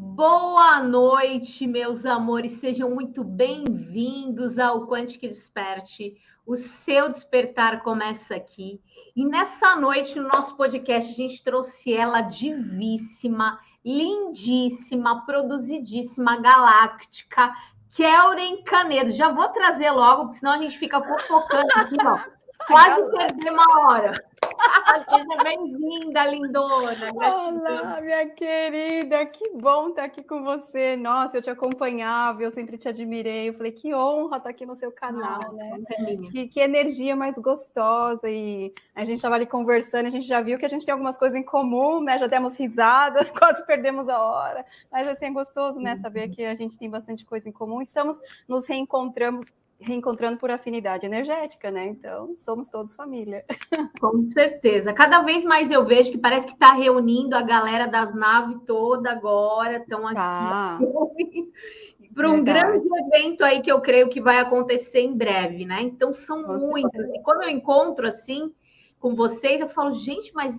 Boa noite, meus amores, sejam muito bem-vindos ao Quantic Desperte. O seu despertar começa aqui. E nessa noite, no nosso podcast, a gente trouxe ela divíssima, lindíssima, produzidíssima, galáctica, Kelren Canedo. Já vou trazer logo, porque senão a gente fica fofocando aqui, ó. Quase perder uma hora. Seja bem-vinda, lindona. Olá, minha querida, que bom estar aqui com você. Nossa, eu te acompanhava, eu sempre te admirei. Eu falei, que honra estar aqui no seu canal, Nossa, né? Que, que, energia mais gostosa. E a gente estava ali conversando, a gente já viu que a gente tem algumas coisas em comum, né? Já demos risada, quase perdemos a hora. Mas assim, é gostoso, né? Saber que a gente tem bastante coisa em comum. Estamos nos reencontrando reencontrando por afinidade energética, né? Então, somos todos família. Com certeza. Cada vez mais eu vejo que parece que está reunindo a galera das naves toda agora, estão aqui. Tá. Para um Verdade. grande evento aí que eu creio que vai acontecer em breve, né? Então, são Com muitas. Certeza. E quando eu encontro assim com vocês, eu falo, gente, mas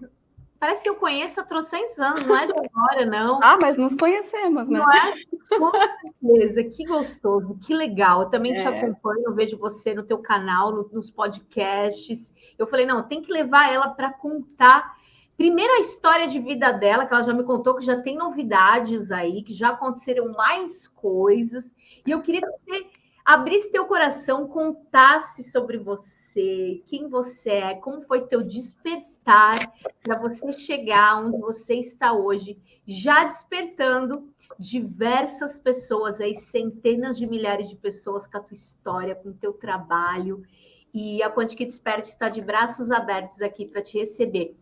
Parece que eu conheço há trocentos anos, não é de agora, não. Ah, mas nos conhecemos, né? Não é? Com certeza, que gostoso, que legal. Eu também é. te acompanho, eu vejo você no teu canal, no, nos podcasts. Eu falei, não, tem que levar ela para contar primeiro a história de vida dela, que ela já me contou que já tem novidades aí, que já aconteceram mais coisas. E eu queria que você abrisse teu coração, contasse sobre você, quem você é, como foi teu despertar para você chegar onde você está hoje, já despertando diversas pessoas, aí centenas de milhares de pessoas com a tua história, com o teu trabalho. E a Quantic Desperte está de braços abertos aqui para te receber.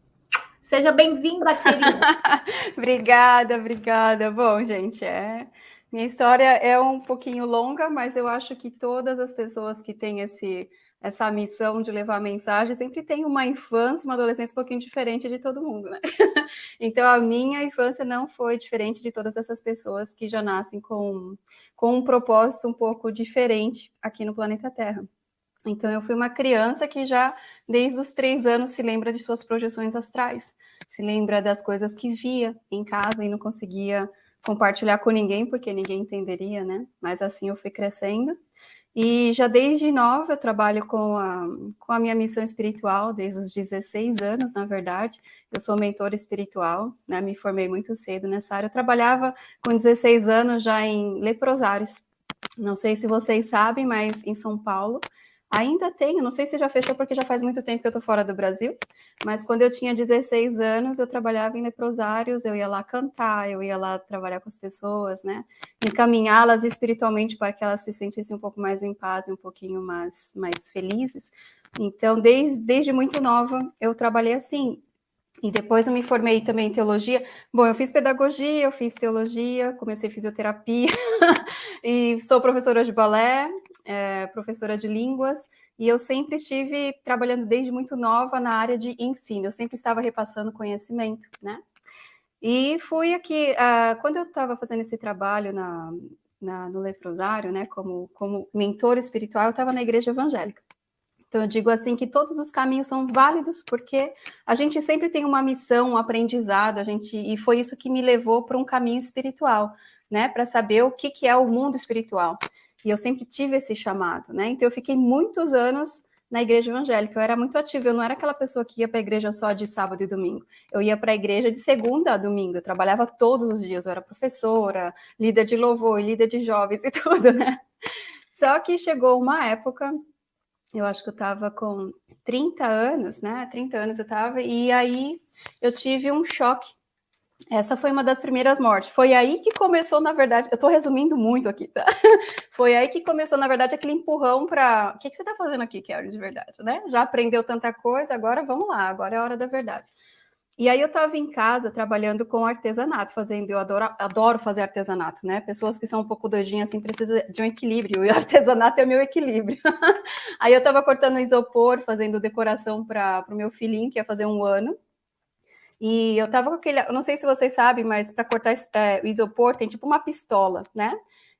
Seja bem-vinda, querida. obrigada, obrigada. Bom, gente, é minha história é um pouquinho longa, mas eu acho que todas as pessoas que têm esse essa missão de levar mensagem, sempre tem uma infância, uma adolescência um pouquinho diferente de todo mundo, né? Então, a minha infância não foi diferente de todas essas pessoas que já nascem com, com um propósito um pouco diferente aqui no planeta Terra. Então, eu fui uma criança que já, desde os três anos, se lembra de suas projeções astrais, se lembra das coisas que via em casa e não conseguia compartilhar com ninguém, porque ninguém entenderia, né? Mas assim eu fui crescendo. E já desde nova eu trabalho com a, com a minha missão espiritual, desde os 16 anos, na verdade. Eu sou mentora espiritual, né? me formei muito cedo nessa área. Eu trabalhava com 16 anos já em leprosários. Não sei se vocês sabem, mas em São Paulo Ainda tenho, não sei se já fechou porque já faz muito tempo que eu estou fora do Brasil, mas quando eu tinha 16 anos, eu trabalhava em leprosários, eu ia lá cantar, eu ia lá trabalhar com as pessoas, né? Encaminhá-las espiritualmente para que elas se sentissem um pouco mais em paz um pouquinho mais, mais felizes. Então, desde, desde muito nova, eu trabalhei assim. E depois eu me formei também em teologia. Bom, eu fiz pedagogia, eu fiz teologia, comecei fisioterapia e sou professora de balé, é, professora de línguas, e eu sempre estive trabalhando desde muito nova na área de ensino, eu sempre estava repassando conhecimento, né? E fui aqui, uh, quando eu estava fazendo esse trabalho na, na, no leprosário, né, como, como mentor espiritual, eu estava na igreja evangélica. Então, eu digo assim que todos os caminhos são válidos, porque a gente sempre tem uma missão, um aprendizado, a gente, e foi isso que me levou para um caminho espiritual, né, para saber o que, que é o mundo espiritual. E eu sempre tive esse chamado, né? Então eu fiquei muitos anos na igreja evangélica. Eu era muito ativa, eu não era aquela pessoa que ia para a igreja só de sábado e domingo. Eu ia para a igreja de segunda a domingo, eu trabalhava todos os dias, eu era professora, líder de louvor, líder de jovens e tudo, né? Só que chegou uma época, eu acho que eu estava com 30 anos, né? 30 anos eu estava, e aí eu tive um choque essa foi uma das primeiras mortes. Foi aí que começou, na verdade, eu estou resumindo muito aqui, tá? Foi aí que começou, na verdade, aquele empurrão para. O que, que você está fazendo aqui, Kelly, de verdade, né? Já aprendeu tanta coisa, agora vamos lá, agora é a hora da verdade. E aí eu estava em casa trabalhando com artesanato, fazendo, eu adoro, adoro fazer artesanato, né? Pessoas que são um pouco doidinhas assim precisam de um equilíbrio, e o artesanato é o meu equilíbrio. aí eu estava cortando isopor, fazendo decoração para o meu filhinho, que ia fazer um ano. E eu tava com aquele, eu não sei se vocês sabem, mas para cortar é, o isopor tem tipo uma pistola, né?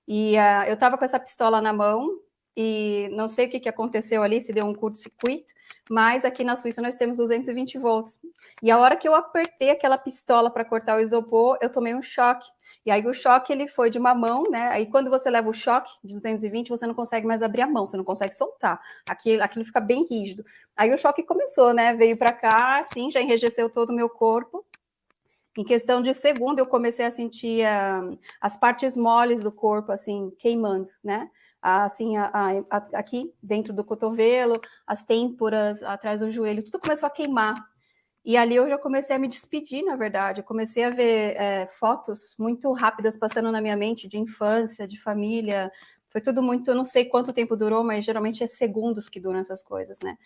E uh, eu tava com essa pistola na mão e não sei o que, que aconteceu ali, se deu um curto-circuito, mas aqui na Suíça nós temos 220 volts. E a hora que eu apertei aquela pistola para cortar o isopor, eu tomei um choque. E aí o choque ele foi de uma mão, né? Aí quando você leva o choque de 220, você não consegue mais abrir a mão, você não consegue soltar. Aquilo, aquilo fica bem rígido. Aí o choque começou, né? Veio para cá, assim, já enrijeceu todo o meu corpo. Em questão de segundo, eu comecei a sentir uh, as partes moles do corpo, assim, queimando, né? Assim, a, a, a, aqui dentro do cotovelo, as têmporas, atrás do joelho, tudo começou a queimar. E ali eu já comecei a me despedir, na verdade. Eu comecei a ver é, fotos muito rápidas passando na minha mente de infância, de família. Foi tudo muito, eu não sei quanto tempo durou, mas geralmente é segundos que duram essas coisas, né?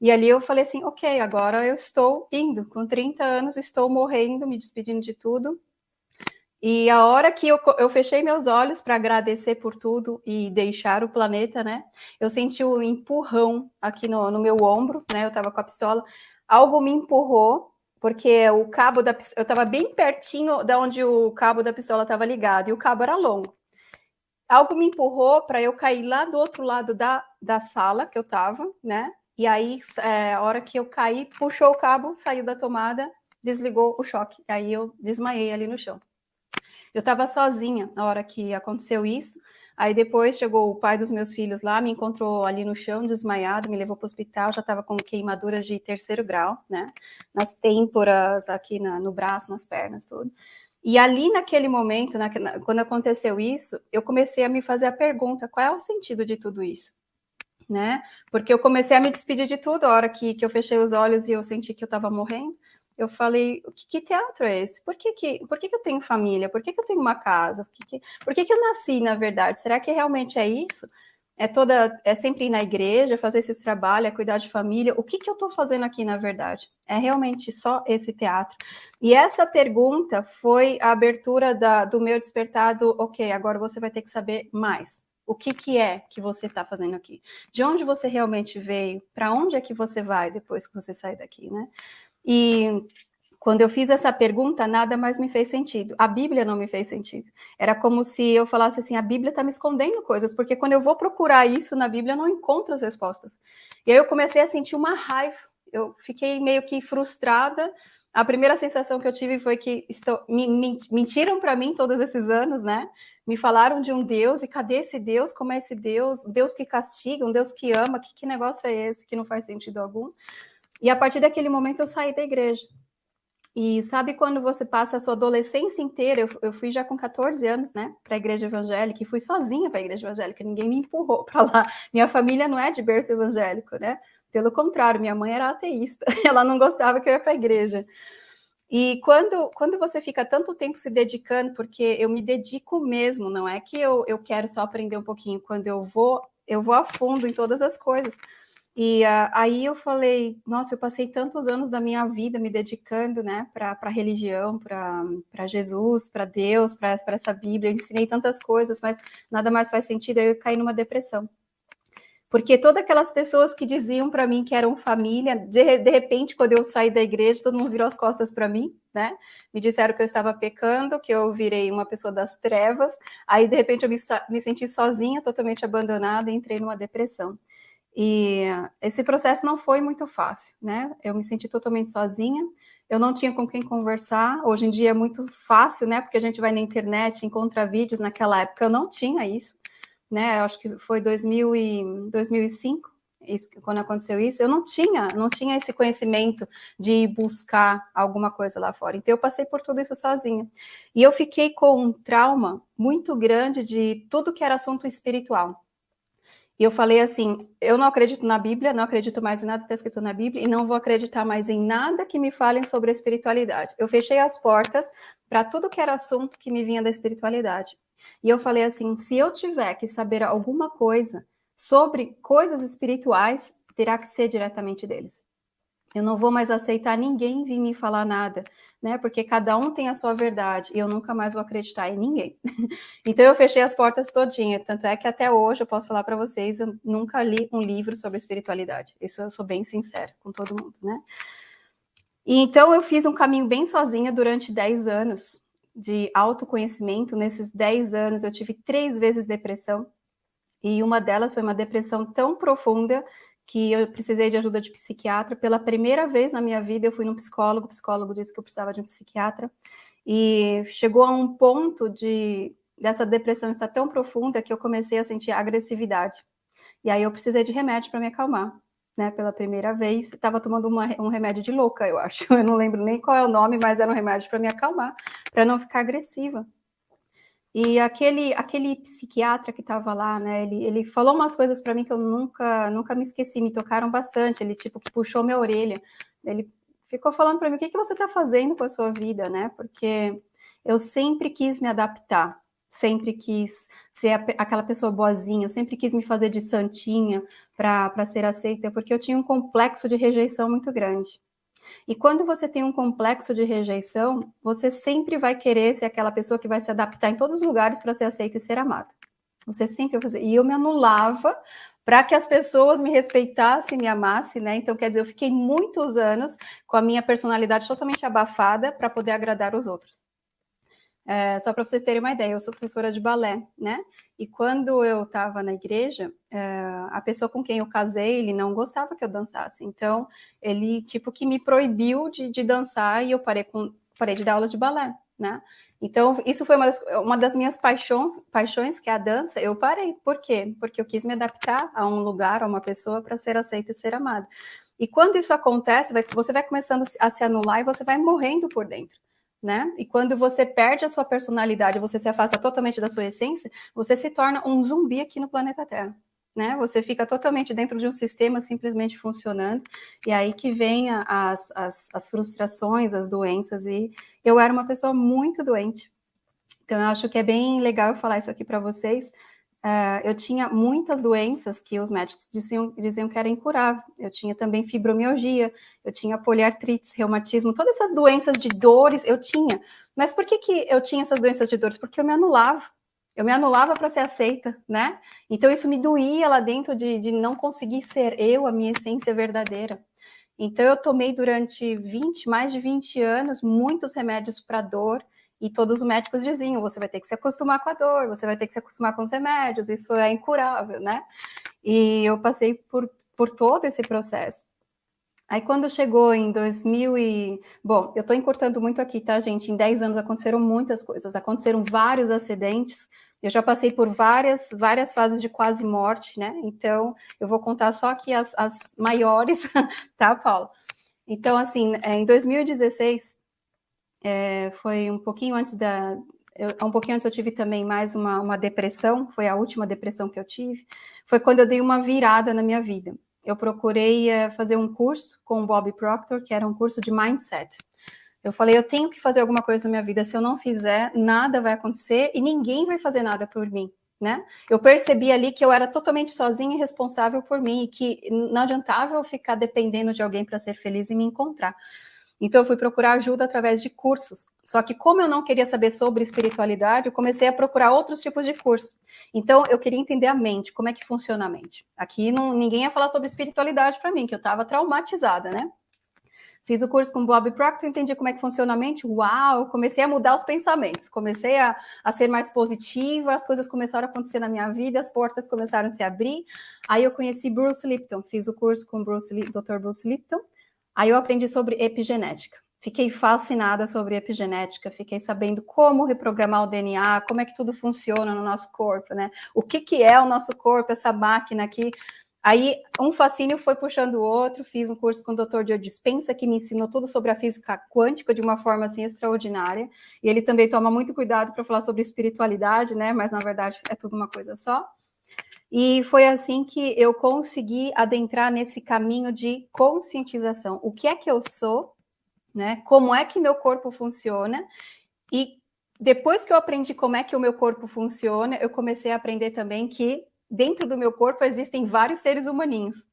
E ali eu falei assim, ok, agora eu estou indo, com 30 anos, estou morrendo, me despedindo de tudo. E a hora que eu, eu fechei meus olhos para agradecer por tudo e deixar o planeta, né? Eu senti um empurrão aqui no, no meu ombro, né? Eu estava com a pistola. Algo me empurrou, porque o cabo da eu estava bem pertinho da onde o cabo da pistola estava ligado, e o cabo era longo. Algo me empurrou para eu cair lá do outro lado da, da sala que eu estava, né? E aí, é, a hora que eu caí, puxou o cabo, saiu da tomada, desligou o choque. Aí eu desmaiei ali no chão. Eu estava sozinha na hora que aconteceu isso. Aí depois chegou o pai dos meus filhos lá, me encontrou ali no chão, desmaiado, me levou para o hospital, já estava com queimaduras de terceiro grau, né? Nas têmporas, aqui na, no braço, nas pernas, tudo. E ali naquele momento, na, quando aconteceu isso, eu comecei a me fazer a pergunta: qual é o sentido de tudo isso? né? Porque eu comecei a me despedir de tudo, a hora que, que eu fechei os olhos e eu senti que eu estava morrendo. Eu falei, que, que, teatro é esse? Por que, que, por que, que eu tenho família? Por que, que eu tenho uma casa? Por, que, que, por que, que eu nasci, na verdade? Será que realmente é isso? É toda, é sempre ir na igreja, fazer esses trabalhos, é cuidar de família. O que, que eu estou fazendo aqui, na verdade? É realmente só esse teatro? E essa pergunta foi a abertura da, do meu despertado. Ok, agora você vai ter que saber mais. O que, que é que você está fazendo aqui? De onde você realmente veio? Para onde é que você vai depois que você sair daqui, né? E quando eu fiz essa pergunta, nada mais me fez sentido. A Bíblia não me fez sentido. Era como se eu falasse assim: a Bíblia está me escondendo coisas, porque quando eu vou procurar isso na Bíblia, eu não encontro as respostas. E aí eu comecei a sentir uma raiva. Eu fiquei meio que frustrada. A primeira sensação que eu tive foi que estou, me, me, mentiram para mim todos esses anos, né? me falaram de um Deus, e cadê esse Deus? Como é esse Deus? Deus que castiga, um Deus que ama, que, que negócio é esse que não faz sentido algum? E a partir daquele momento eu saí da igreja. E sabe quando você passa a sua adolescência inteira? Eu, eu fui já com 14 anos, né, para a igreja evangélica, e fui sozinha para a igreja evangélica, ninguém me empurrou para lá. Minha família não é de berço evangélico, né? Pelo contrário, minha mãe era ateísta, ela não gostava que eu ia para a igreja. E quando, quando você fica tanto tempo se dedicando, porque eu me dedico mesmo, não é que eu, eu quero só aprender um pouquinho, quando eu vou, eu vou a fundo em todas as coisas. E uh, aí eu falei, nossa, eu passei tantos anos da minha vida me dedicando, né, para a religião, para Jesus, para Deus, para essa Bíblia, eu ensinei tantas coisas, mas nada mais faz sentido, aí eu caí numa depressão. Porque todas aquelas pessoas que diziam para mim que eram família, de, de, repente, quando eu saí da igreja, todo mundo virou as costas para mim, né? Me disseram que eu estava pecando, que eu virei uma pessoa das trevas. Aí, de repente, eu me, me senti sozinha, totalmente abandonada, e entrei numa depressão. E esse processo não foi muito fácil, né? Eu me senti totalmente sozinha, eu não tinha com quem conversar. Hoje em dia é muito fácil, né? Porque a gente vai na internet, encontra vídeos. Naquela época eu não tinha isso né? Acho que foi 2000 e 2005, isso, quando aconteceu isso. Eu não tinha, não tinha esse conhecimento de buscar alguma coisa lá fora. Então eu passei por tudo isso sozinha. E eu fiquei com um trauma muito grande de tudo que era assunto espiritual. E eu falei assim: eu não acredito na Bíblia, não acredito mais em nada que está escrito na Bíblia e não vou acreditar mais em nada que me falem sobre a espiritualidade. Eu fechei as portas para tudo que era assunto que me vinha da espiritualidade. E eu falei assim: se eu tiver que saber alguma coisa sobre coisas espirituais, terá que ser diretamente deles. Eu não vou mais aceitar ninguém vir me falar nada, né? Porque cada um tem a sua verdade e eu nunca mais vou acreditar em ninguém. então eu fechei as portas todinha. Tanto é que até hoje eu posso falar para vocês, eu nunca li um livro sobre espiritualidade. Isso eu sou bem sincera com todo mundo, né? E então eu fiz um caminho bem sozinha durante 10 anos, de autoconhecimento. Nesses 10 anos, eu tive três vezes depressão. E uma delas foi uma depressão tão profunda que eu precisei de ajuda de psiquiatra. Pela primeira vez na minha vida, eu fui num psicólogo, o psicólogo disse que eu precisava de um psiquiatra. E chegou a um ponto de dessa depressão estar tão profunda que eu comecei a sentir agressividade. E aí eu precisei de remédio para me acalmar, né? Pela primeira vez, estava tomando uma, um remédio de louca, eu acho. Eu não lembro nem qual é o nome, mas era um remédio para me acalmar, para não ficar agressiva. E aquele, aquele psiquiatra que estava lá, né, ele, ele falou umas coisas para mim que eu nunca, nunca me esqueci, me tocaram bastante. Ele, tipo, que puxou minha orelha. Ele ficou falando para mim, o que, que você está fazendo com a sua vida, né? Porque eu sempre quis me adaptar, sempre quis ser a, aquela pessoa boazinha, eu sempre quis me fazer de santinha para ser aceita, porque eu tinha um complexo de rejeição muito grande. E quando você tem um complexo de rejeição, você sempre vai querer ser aquela pessoa que vai se adaptar em todos os lugares para ser aceita e ser amada. Você sempre vai fazer. E eu me anulava para que as pessoas me respeitassem, me amassem, né? Então, quer dizer, eu fiquei muitos anos com a minha personalidade totalmente abafada para poder agradar os outros. É, só para vocês terem uma ideia, eu sou professora de balé, né? E quando eu estava na igreja, é, a pessoa com quem eu casei, ele não gostava que eu dançasse. Então, ele, tipo, que me proibiu de, de dançar e eu parei, com, parei de dar aula de balé, né? Então, isso foi uma das, uma das minhas paixões, paixões, que é a dança, eu parei. Por quê? Porque eu quis me adaptar a um lugar, a uma pessoa, para ser aceita e ser amada. E quando isso acontece, vai, você vai começando a se anular e você vai morrendo por dentro né? E quando você perde a sua personalidade, você se afasta totalmente da sua essência, você se torna um zumbi aqui no planeta Terra. Né? Você fica totalmente dentro de um sistema simplesmente funcionando, e aí que vem as, as, as frustrações, as doenças, e eu era uma pessoa muito doente. Então, eu acho que é bem legal eu falar isso aqui para vocês, Uh, eu tinha muitas doenças que os médicos diziam, diziam que era incurável. Eu tinha também fibromialgia, eu tinha poliartrite, reumatismo, todas essas doenças de dores eu tinha. Mas por que, que eu tinha essas doenças de dores? Porque eu me anulava. Eu me anulava para ser aceita, né? Então isso me doía lá dentro de, de não conseguir ser eu, a minha essência verdadeira. Então eu tomei durante 20, mais de 20 anos, muitos remédios para dor, e todos os médicos diziam: você vai ter que se acostumar com a dor, você vai ter que se acostumar com os remédios, isso é incurável, né? E eu passei por, por todo esse processo. Aí quando chegou em 2000 e... Bom, eu estou encurtando muito aqui, tá, gente? Em 10 anos aconteceram muitas coisas, aconteceram vários acidentes, eu já passei por várias, várias fases de quase morte, né? Então, eu vou contar só aqui as, as maiores, tá, Paulo? Então, assim, é, em 2016, é, foi um pouquinho antes da. Eu, um pouquinho antes eu tive também mais uma, uma depressão, foi a última depressão que eu tive. Foi quando eu dei uma virada na minha vida. Eu procurei é, fazer um curso com o Bob Proctor, que era um curso de mindset. Eu falei, eu tenho que fazer alguma coisa na minha vida. Se eu não fizer, nada vai acontecer e ninguém vai fazer nada por mim. Né? Eu percebi ali que eu era totalmente sozinha e responsável por mim e que não adiantava eu ficar dependendo de alguém para ser feliz e me encontrar. Então, eu fui procurar ajuda através de cursos. Só que, como eu não queria saber sobre espiritualidade, eu comecei a procurar outros tipos de curso. Então, eu queria entender a mente, como é que funciona a mente. Aqui, não, ninguém ia falar sobre espiritualidade para mim, que eu estava traumatizada, né? Fiz o curso com Bob Proctor, entendi como é que funciona a mente. Uau! Comecei a mudar os pensamentos, comecei a, a ser mais positiva, as coisas começaram a acontecer na minha vida, as portas começaram a se abrir. Aí eu conheci Bruce Lipton, fiz o curso com Bruce, Dr. Bruce Lipton. Aí eu aprendi sobre epigenética. Fiquei fascinada sobre epigenética, fiquei sabendo como reprogramar o DNA, como é que tudo funciona no nosso corpo, né? O que, que é o nosso corpo, essa máquina aqui. Aí um fascínio foi puxando o outro, fiz um curso com o Dr. Joe Dispensa, que me ensinou tudo sobre a física quântica de uma forma assim extraordinária. E ele também toma muito cuidado para falar sobre espiritualidade, né? Mas na verdade é tudo uma coisa só. E foi assim que eu consegui adentrar nesse caminho de conscientização. O que é que eu sou, né? Como é que meu corpo funciona? E depois que eu aprendi como é que o meu corpo funciona, eu comecei a aprender também que dentro do meu corpo existem vários seres humaninhos.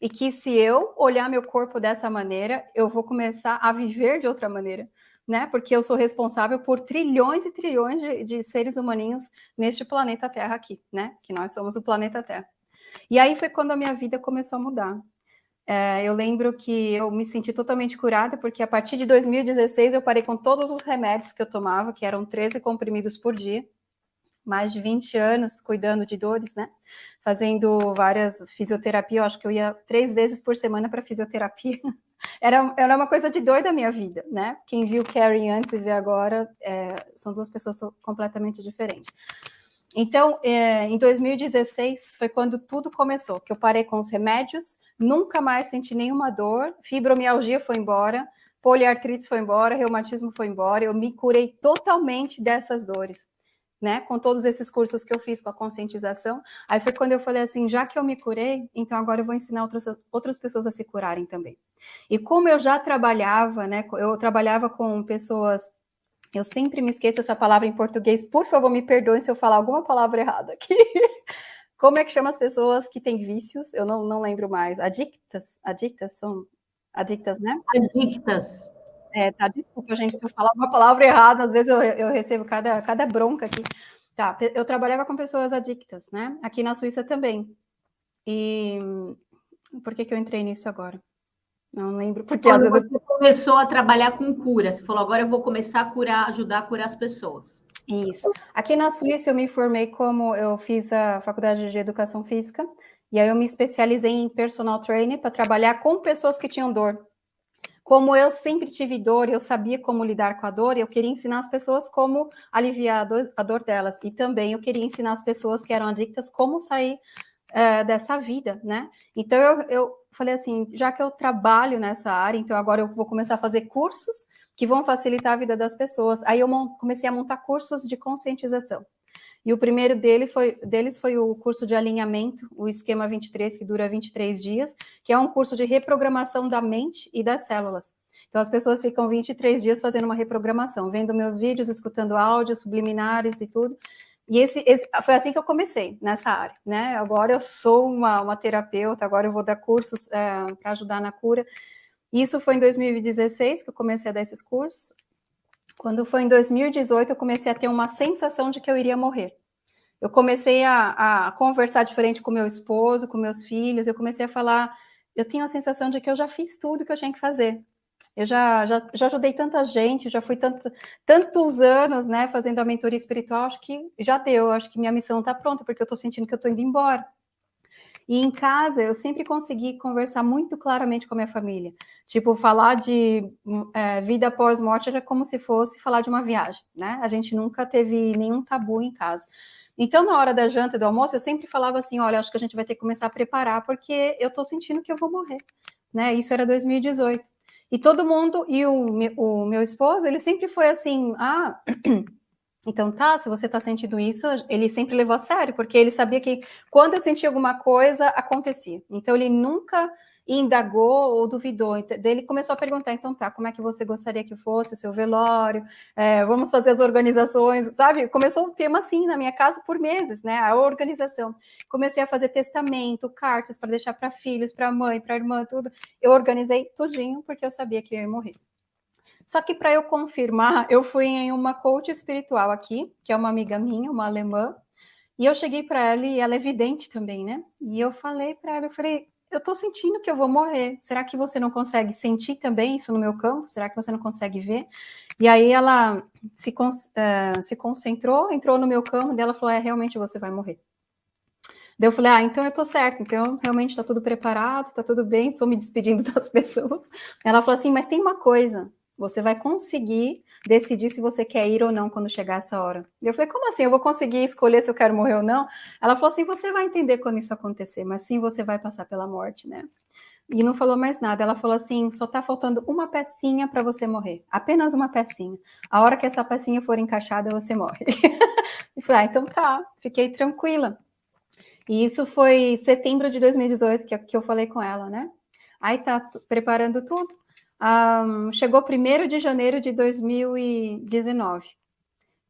E que se eu olhar meu corpo dessa maneira, eu vou começar a viver de outra maneira né? Porque eu sou responsável por trilhões e trilhões de, de seres humaninhos neste planeta Terra aqui, né? Que nós somos o planeta Terra. E aí foi quando a minha vida começou a mudar. É, eu lembro que eu me senti totalmente curada, porque a partir de 2016 eu parei com todos os remédios que eu tomava, que eram 13 comprimidos por dia. Mais de 20 anos cuidando de dores, né? Fazendo várias fisioterapia, eu acho que eu ia três vezes por semana para fisioterapia. Era, era uma coisa de doida a minha vida, né? Quem viu Carrie antes e vê agora, é, são duas pessoas completamente diferentes. Então, é, em 2016 foi quando tudo começou, que eu parei com os remédios, nunca mais senti nenhuma dor, fibromialgia foi embora, poliartrite foi embora, reumatismo foi embora, eu me curei totalmente dessas dores né, com todos esses cursos que eu fiz com a conscientização. Aí foi quando eu falei assim, já que eu me curei, então agora eu vou ensinar outras, outras pessoas a se curarem também. E como eu já trabalhava, né, eu trabalhava com pessoas, eu sempre me esqueço essa palavra em português, por favor, me perdoem se eu falar alguma palavra errada aqui. Como é que chama as pessoas que têm vícios? Eu não, não lembro mais. Adictas? Adictas são adictas, né? Adictas. É, tá, desculpa, gente, se eu falar uma palavra errada, às vezes eu, eu recebo cada, cada bronca aqui. Tá, eu trabalhava com pessoas adictas, né? Aqui na Suíça também. E por que, que eu entrei nisso agora? Não lembro, porque às vezes você começou a trabalhar com cura. Você falou, agora eu vou começar a curar, ajudar a curar as pessoas. Isso. Aqui na Suíça eu me formei como eu fiz a faculdade de educação física e aí eu me especializei em personal training para trabalhar com pessoas que tinham dor. Como eu sempre tive dor, eu sabia como lidar com a dor, eu queria ensinar as pessoas como aliviar a dor, a dor delas. E também eu queria ensinar as pessoas que eram adictas como sair uh, dessa vida, né? Então eu, eu falei assim, já que eu trabalho nessa área, então agora eu vou começar a fazer cursos que vão facilitar a vida das pessoas. Aí eu comecei a montar cursos de conscientização. E o primeiro dele foi, deles foi o curso de alinhamento, o esquema 23, que dura 23 dias, que é um curso de reprogramação da mente e das células. Então, as pessoas ficam 23 dias fazendo uma reprogramação, vendo meus vídeos, escutando áudios, subliminares e tudo. E esse, esse, foi assim que eu comecei nessa área, né? Agora eu sou uma, uma terapeuta, agora eu vou dar cursos é, para ajudar na cura. Isso foi em 2016 que eu comecei a dar esses cursos. Quando foi em 2018, eu comecei a ter uma sensação de que eu iria morrer. Eu comecei a, a conversar diferente com meu esposo, com meus filhos, eu comecei a falar, eu tinha a sensação de que eu já fiz tudo que eu tinha que fazer. Eu já, já, já ajudei tanta gente, já fui tanto, tantos anos, né, fazendo a mentoria espiritual, acho que já deu, acho que minha missão está pronta, porque eu estou sentindo que eu estou indo embora. E em casa eu sempre consegui conversar muito claramente com a minha família. Tipo, falar de é, vida após morte era como se fosse falar de uma viagem, né? A gente nunca teve nenhum tabu em casa. Então, na hora da janta e do almoço, eu sempre falava assim: olha, acho que a gente vai ter que começar a preparar, porque eu tô sentindo que eu vou morrer. Né? Isso era 2018. E todo mundo, e o, o meu esposo, ele sempre foi assim: ah. Então, tá, se você tá sentindo isso, ele sempre levou a sério, porque ele sabia que quando eu sentia alguma coisa, acontecia. Então, ele nunca indagou ou duvidou. Então, ele começou a perguntar, então tá, como é que você gostaria que fosse o seu velório? É, vamos fazer as organizações, sabe? Começou um tema assim na minha casa por meses, né? A organização. Comecei a fazer testamento, cartas para deixar para filhos, para mãe, para irmã, tudo. Eu organizei tudinho porque eu sabia que eu ia morrer. Só que para eu confirmar, eu fui em uma coach espiritual aqui, que é uma amiga minha, uma alemã, e eu cheguei para ela e ela é vidente também, né? E eu falei para ela, eu falei, eu estou sentindo que eu vou morrer. Será que você não consegue sentir também isso no meu campo? Será que você não consegue ver? E aí ela se, uh, se concentrou, entrou no meu campo, e ela falou, é, realmente você vai morrer. Daí eu falei, ah, então eu tô certo, então realmente está tudo preparado, está tudo bem, estou me despedindo das pessoas. Ela falou assim, mas tem uma coisa, você vai conseguir decidir se você quer ir ou não quando chegar essa hora. Eu falei, como assim? Eu vou conseguir escolher se eu quero morrer ou não? Ela falou assim: você vai entender quando isso acontecer, mas sim você vai passar pela morte, né? E não falou mais nada. Ela falou assim: só tá faltando uma pecinha para você morrer. Apenas uma pecinha. A hora que essa pecinha for encaixada, você morre. e falei, ah, então tá, fiquei tranquila. E isso foi setembro de 2018 que, que eu falei com ela, né? Aí tá preparando tudo. Um, chegou 1 de janeiro de 2019.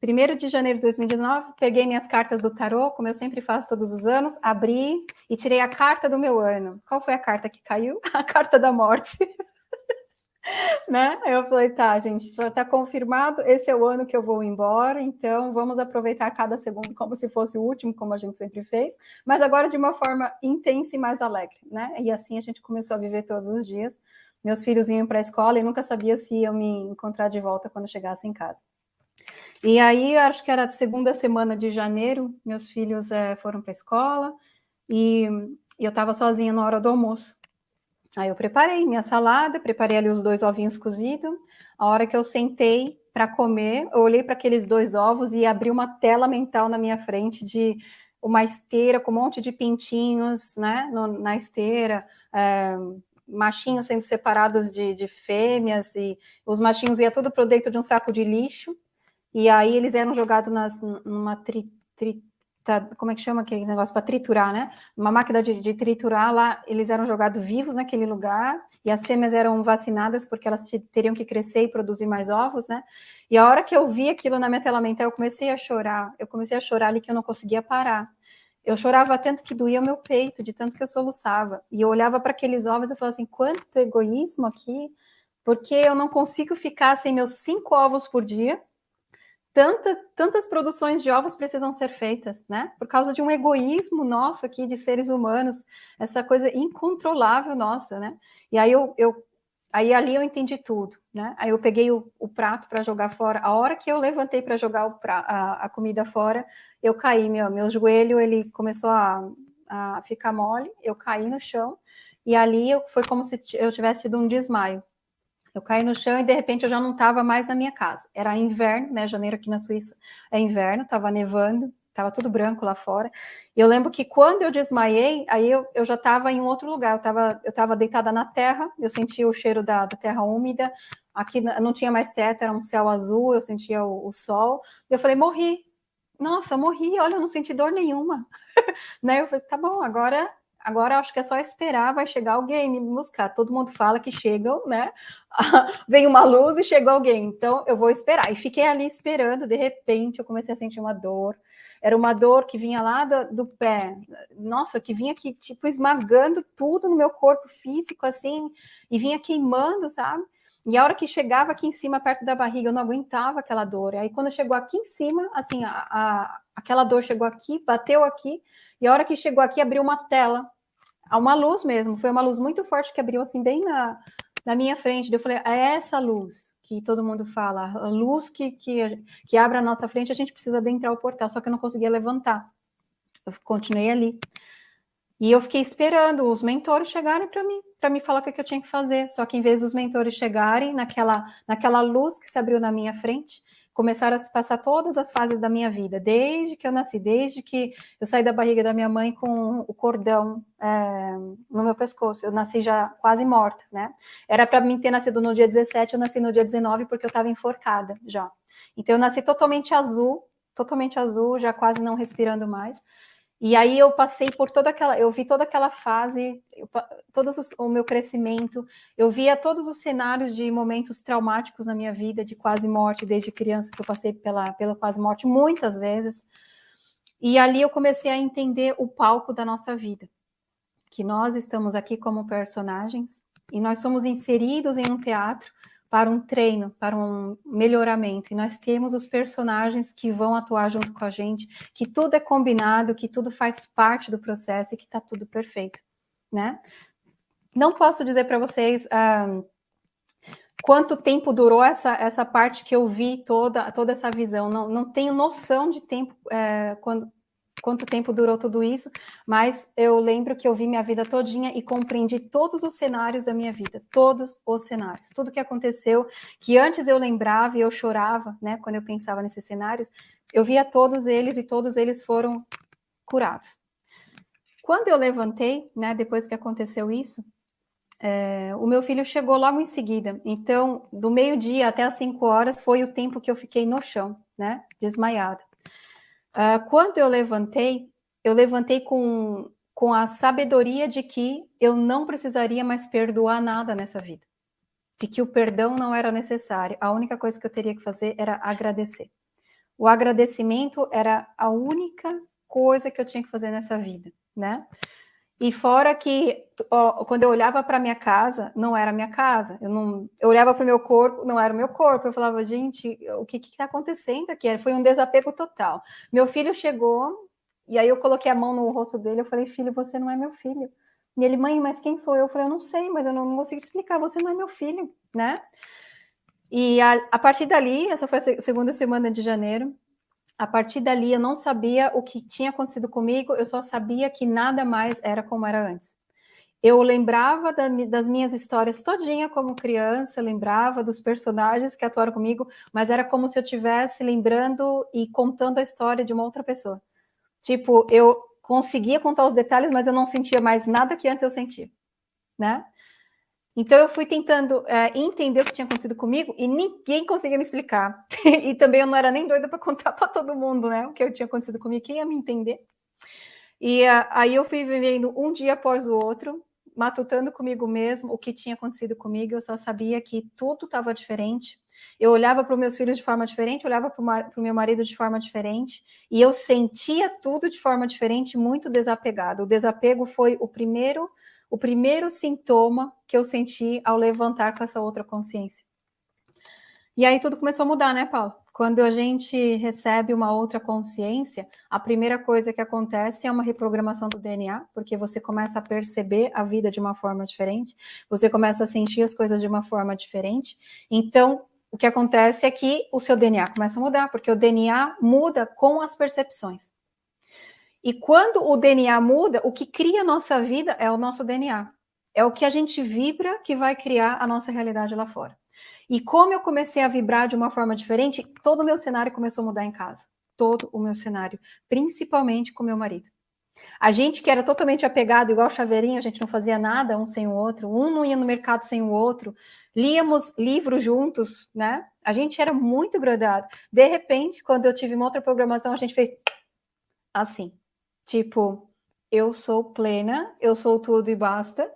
1 de janeiro de 2019, peguei minhas cartas do tarô, como eu sempre faço todos os anos, abri e tirei a carta do meu ano. Qual foi a carta que caiu? A carta da morte. né? Eu falei, tá, gente, já está confirmado, esse é o ano que eu vou embora, então vamos aproveitar cada segundo como se fosse o último, como a gente sempre fez, mas agora de uma forma intensa e mais alegre, né? E assim a gente começou a viver todos os dias meus filhos iam para a escola e nunca sabia se iam me encontrar de volta quando chegasse em casa. E aí, acho que era a segunda semana de janeiro, meus filhos é, foram para a escola e, e eu estava sozinha na hora do almoço. Aí eu preparei minha salada, preparei ali os dois ovinhos cozidos. A hora que eu sentei para comer, eu olhei para aqueles dois ovos e abri uma tela mental na minha frente de uma esteira com um monte de pintinhos, né, no, na esteira, é, machinhos sendo separados de, de, fêmeas, e os machinhos iam tudo para dentro de um saco de lixo, e aí eles eram jogados nas, numa tri, tri, tá, como é que chama aquele negócio para triturar, né? Uma máquina de, de, triturar lá, eles eram jogados vivos naquele lugar, e as fêmeas eram vacinadas porque elas teriam que crescer e produzir mais ovos, né? E a hora que eu vi aquilo na minha tela mental, eu comecei a chorar, eu comecei a chorar ali que eu não conseguia parar. Eu chorava tanto que doía o meu peito, de tanto que eu soluçava. E eu olhava para aqueles ovos e falava assim: quanto egoísmo aqui, porque eu não consigo ficar sem meus cinco ovos por dia tantas, tantas produções de ovos precisam ser feitas, né? Por causa de um egoísmo nosso aqui de seres humanos, essa coisa incontrolável nossa, né? E aí eu, eu aí ali eu entendi tudo, né? Aí eu peguei o, o prato para jogar fora. A hora que eu levantei para jogar pra, a, a, comida fora, eu caí, meu, meu joelho ele começou a, a ficar mole, eu caí no chão e ali eu, foi como se eu tivesse tido um desmaio. Eu caí no chão e de repente eu já não estava mais na minha casa. Era inverno, né? Janeiro aqui na Suíça é inverno, estava nevando, estava tudo branco lá fora. E eu lembro que quando eu desmaiei, aí eu, eu já estava em outro lugar. Eu estava eu tava deitada na terra, eu sentia o cheiro da, da, terra úmida. Aqui não tinha mais teto, era um céu azul, eu sentia o, o sol. Eu falei, morri. Nossa, morri, olha, eu não senti dor nenhuma. né? Eu falei, tá bom, agora Agora acho que é só esperar, vai chegar alguém me buscar. Todo mundo fala que chegam, né? Vem uma luz e chegou alguém. Então eu vou esperar. E fiquei ali esperando, de repente eu comecei a sentir uma dor. Era uma dor que vinha lá do, do pé. Nossa, que vinha aqui, tipo, esmagando tudo no meu corpo físico, assim, e vinha queimando, sabe? E a hora que chegava aqui em cima, perto da barriga, eu não aguentava aquela dor. Aí quando chegou aqui em cima, assim, a, a, aquela dor chegou aqui, bateu aqui, e a hora que chegou aqui, abriu uma tela, uma luz mesmo, foi uma luz muito forte que abriu assim bem na, na minha frente. Eu falei, é essa luz que todo mundo fala, a luz que, que, que abre a nossa frente, a gente precisa adentrar o portal, só que eu não conseguia levantar. Eu continuei ali. E eu fiquei esperando os mentores chegarem para mim, para me falar o que, que eu tinha que fazer. Só que em vez dos mentores chegarem naquela, naquela luz que se abriu na minha frente, começaram a se passar todas as fases da minha vida, desde que eu nasci, desde que eu saí da barriga da minha mãe com o cordão é, no meu pescoço. Eu nasci já quase morta, né? Era para mim ter nascido no dia 17, eu nasci no dia 19 porque eu estava enforcada já. Então eu nasci totalmente azul, totalmente azul, já quase não respirando mais. E aí eu passei por toda aquela, eu vi toda aquela fase, eu, todo o meu crescimento, eu via todos os cenários de momentos traumáticos na minha vida, de quase morte, desde criança que eu passei pela, pela quase morte muitas vezes. E ali eu comecei a entender o palco da nossa vida, que nós estamos aqui como personagens e nós somos inseridos em um teatro para um treino, para um melhoramento. E nós temos os personagens que vão atuar junto com a gente, que tudo é combinado, que tudo faz parte do processo e que está tudo perfeito, né? Não posso dizer para vocês ah, quanto tempo durou essa, essa parte que eu vi toda, toda essa visão. Não, não tenho noção de tempo é, quando, quanto tempo durou tudo isso, mas eu lembro que eu vi minha vida todinha e compreendi todos os cenários da minha vida, todos os cenários, tudo que aconteceu, que antes eu lembrava e eu chorava, né, quando eu pensava nesses cenários, eu via todos eles e todos eles foram curados. Quando eu levantei, né, depois que aconteceu isso, é, o meu filho chegou logo em seguida. Então, do meio-dia até as cinco horas foi o tempo que eu fiquei no chão, né, desmaiada. Uh, quando eu levantei, eu levantei com, com a sabedoria de que eu não precisaria mais perdoar nada nessa vida. De que o perdão não era necessário. A única coisa que eu teria que fazer era agradecer. O agradecimento era a única coisa que eu tinha que fazer nessa vida, né? E fora que, ó, quando eu olhava para minha casa, não era minha casa. Eu, não, eu olhava para o meu corpo, não era o meu corpo. Eu falava, gente, o que está acontecendo aqui? Foi um desapego total. Meu filho chegou, e aí eu coloquei a mão no rosto dele. Eu falei, filho, você não é meu filho. E ele, mãe, mas quem sou eu? Eu falei, eu não sei, mas eu não, não consigo explicar. Você não é meu filho, né? E a, a partir dali, essa foi a segunda semana de janeiro, a partir dali eu não sabia o que tinha acontecido comigo, eu só sabia que nada mais era como era antes. Eu lembrava da, das minhas histórias todinha como criança, lembrava dos personagens que atuaram comigo, mas era como se eu estivesse lembrando e contando a história de uma outra pessoa. Tipo, eu conseguia contar os detalhes, mas eu não sentia mais nada que antes eu sentia, né? Então eu fui tentando é, entender o que tinha acontecido comigo e ninguém conseguia me explicar. e também eu não era nem doida para contar para todo mundo, né? O que tinha acontecido comigo, quem ia me entender. E uh, aí eu fui vivendo um dia após o outro, matutando comigo mesmo o que tinha acontecido comigo. Eu só sabia que tudo estava diferente. Eu olhava para os meus filhos de forma diferente, olhava para o meu marido de forma diferente, e eu sentia tudo de forma diferente, muito desapegado. O desapego foi o primeiro o primeiro sintoma que eu senti ao levantar com essa outra consciência. E aí tudo começou a mudar, né, Paulo? Quando a gente recebe uma outra consciência, a primeira coisa que acontece é uma reprogramação do DNA, porque você começa a perceber a vida de uma forma diferente, você começa a sentir as coisas de uma forma diferente. Então, o que acontece é que o seu DNA começa a mudar, porque o DNA muda com as percepções. E quando o DNA muda, o que cria a nossa vida é o nosso DNA. É o que a gente vibra que vai criar a nossa realidade lá fora. E como eu comecei a vibrar de uma forma diferente, todo o meu cenário começou a mudar em casa. Todo o meu cenário, principalmente com meu marido. A gente que era totalmente apegado, igual chaveirinho, a gente não fazia nada um sem o outro, um não ia no mercado sem o outro, líamos livros juntos, né? A gente era muito grudado. De repente, quando eu tive uma outra programação, a gente fez assim. Tipo, eu sou plena, eu sou tudo e basta,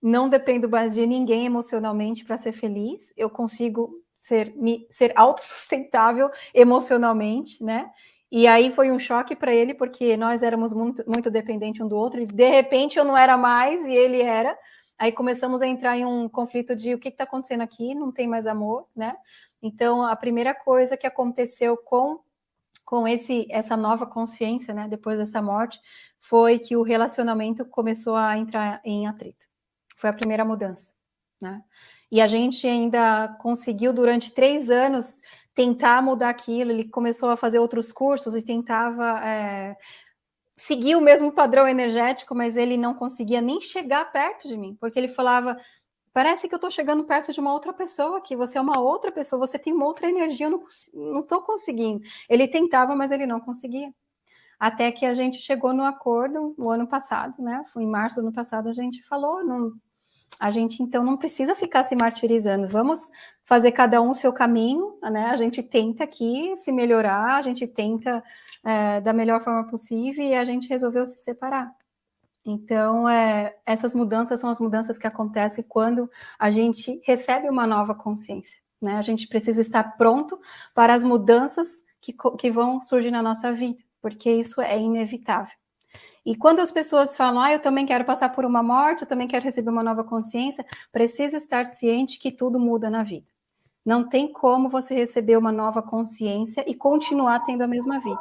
não dependo mais de ninguém emocionalmente para ser feliz, eu consigo ser, me, ser autossustentável emocionalmente, né? E aí foi um choque para ele, porque nós éramos muito, muito dependentes um do outro, e de repente eu não era mais e ele era. Aí começamos a entrar em um conflito de o que está acontecendo aqui, não tem mais amor, né? Então, a primeira coisa que aconteceu com com esse essa nova consciência, né, depois dessa morte, foi que o relacionamento começou a entrar em atrito. Foi a primeira mudança, né? E a gente ainda conseguiu durante três anos tentar mudar aquilo. Ele começou a fazer outros cursos e tentava é, seguir o mesmo padrão energético, mas ele não conseguia nem chegar perto de mim, porque ele falava: Parece que eu estou chegando perto de uma outra pessoa, que você é uma outra pessoa, você tem uma outra energia, eu não estou conseguindo. Ele tentava, mas ele não conseguia. Até que a gente chegou no acordo no ano passado, né? Foi em março do ano passado, a gente falou, não, a gente então não precisa ficar se martirizando, vamos fazer cada um o seu caminho, né? A gente tenta aqui se melhorar, a gente tenta é, da melhor forma possível e a gente resolveu se separar. Então, é, essas mudanças são as mudanças que acontecem quando a gente recebe uma nova consciência. Né? A gente precisa estar pronto para as mudanças que, que vão surgir na nossa vida, porque isso é inevitável. E quando as pessoas falam, ah, eu também quero passar por uma morte, eu também quero receber uma nova consciência, precisa estar ciente que tudo muda na vida. Não tem como você receber uma nova consciência e continuar tendo a mesma vida.